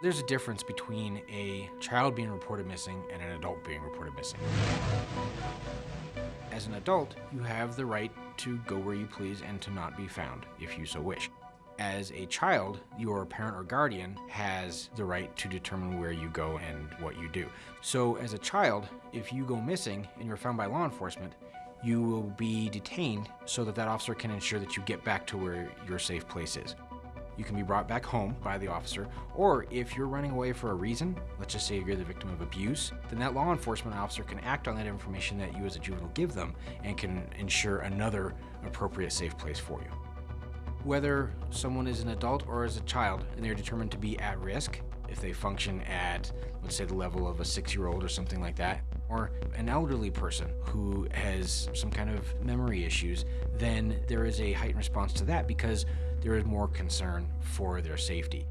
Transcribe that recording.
There's a difference between a child being reported missing and an adult being reported missing. As an adult, you have the right to go where you please and to not be found if you so wish. As a child, your parent or guardian has the right to determine where you go and what you do. So as a child, if you go missing and you're found by law enforcement, you will be detained so that that officer can ensure that you get back to where your safe place is. You can be brought back home by the officer, or if you're running away for a reason, let's just say you're the victim of abuse, then that law enforcement officer can act on that information that you as a juvenile give them and can ensure another appropriate safe place for you. Whether someone is an adult or is a child and they're determined to be at risk, if they function at, let's say, the level of a six-year-old or something like that, or an elderly person who has some kind of memory issues, then there is a heightened response to that because there is more concern for their safety.